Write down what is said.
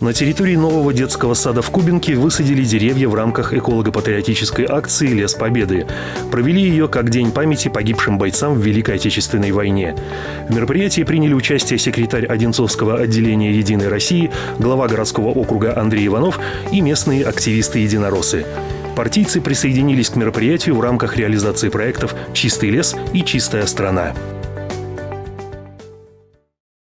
На территории нового детского сада в Кубинке высадили деревья в рамках эколого-патриотической акции «Лес Победы». Провели ее как День памяти погибшим бойцам в Великой Отечественной войне. В мероприятии приняли участие секретарь Одинцовского отделения «Единой России», глава городского округа Андрей Иванов и местные активисты-единороссы. Партийцы присоединились к мероприятию в рамках реализации проектов «Чистый лес» и «Чистая страна».